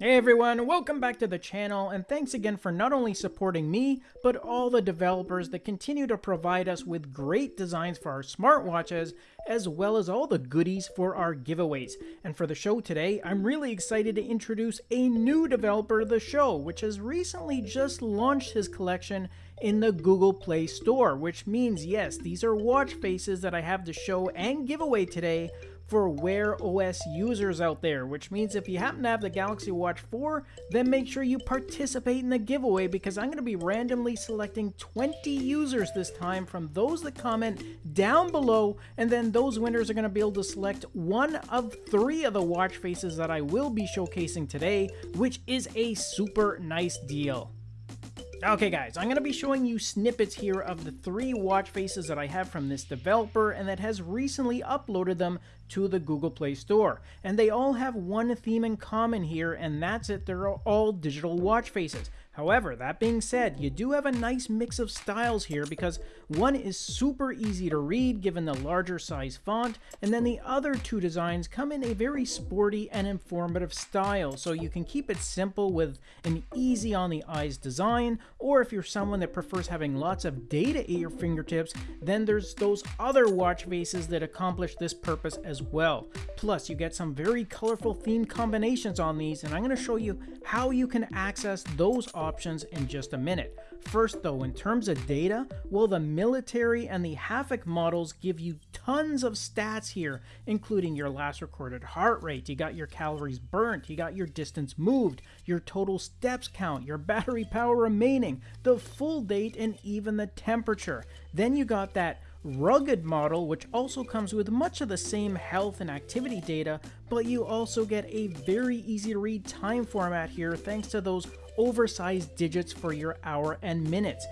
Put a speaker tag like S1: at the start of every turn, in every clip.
S1: Hey everyone, welcome back to the channel and thanks again for not only supporting me, but all the developers that continue to provide us with great designs for our smartwatches, as well as all the goodies for our giveaways. And for the show today, I'm really excited to introduce a new developer of the show, which has recently just launched his collection in the Google Play Store, which means yes, these are watch faces that I have to show and give away today for Wear OS users out there, which means if you happen to have the Galaxy Watch 4, then make sure you participate in the giveaway because I'm going to be randomly selecting 20 users this time from those that comment down below, and then those winners are going to be able to select one of three of the watch faces that I will be showcasing today, which is a super nice deal. Okay guys, I'm going to be showing you snippets here of the three watch faces that I have from this developer and that has recently uploaded them to the Google Play Store. And they all have one theme in common here and that's it, they're all digital watch faces. However, that being said, you do have a nice mix of styles here because one is super easy to read given the larger size font, and then the other two designs come in a very sporty and informative style, so you can keep it simple with an easy on the eyes design, or if you're someone that prefers having lots of data at your fingertips, then there's those other watch faces that accomplish this purpose as well. Plus, you get some very colorful theme combinations on these, and I'm going to show you how you can access those options options in just a minute. First though, in terms of data, well the military and the Havoc models give you tons of stats here, including your last recorded heart rate, you got your calories burnt, you got your distance moved, your total steps count, your battery power remaining, the full date, and even the temperature. Then you got that rugged model, which also comes with much of the same health and activity data, but you also get a very easy to read time format here thanks to those oversized digits for your hour and minutes.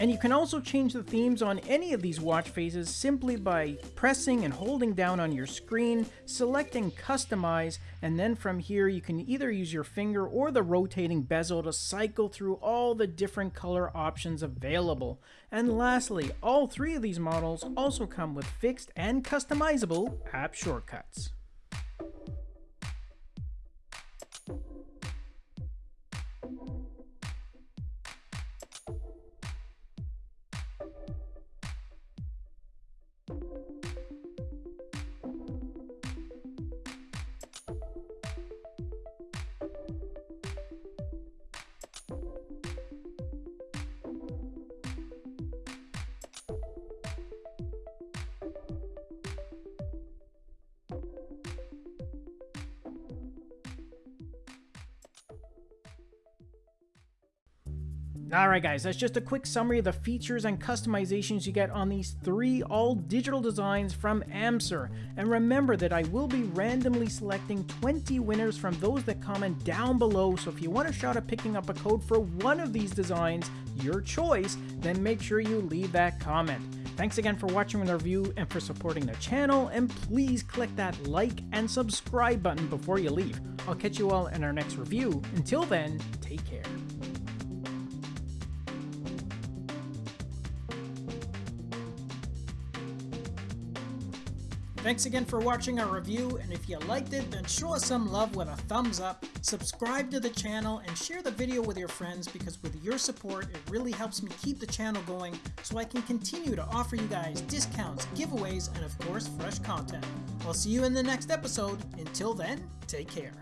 S1: And you can also change the themes on any of these watch faces simply by pressing and holding down on your screen, selecting customize, and then from here you can either use your finger or the rotating bezel to cycle through all the different color options available. And lastly, all three of these models also come with fixed and customizable app shortcuts. Alright guys, that's just a quick summary of the features and customizations you get on these three all digital designs from Amser. And remember that I will be randomly selecting 20 winners from those that comment down below, so if you want a shot at picking up a code for one of these designs, your choice, then make sure you leave that comment. Thanks again for watching the review and for supporting the channel, and please click that like and subscribe button before you leave. I'll catch you all in our next review. Until then, take care. Thanks again for watching our review, and if you liked it, then show us some love with a thumbs up, subscribe to the channel, and share the video with your friends because with your support, it really helps me keep the channel going so I can continue to offer you guys discounts, giveaways, and of course, fresh content. I'll see you in the next episode. Until then, take care.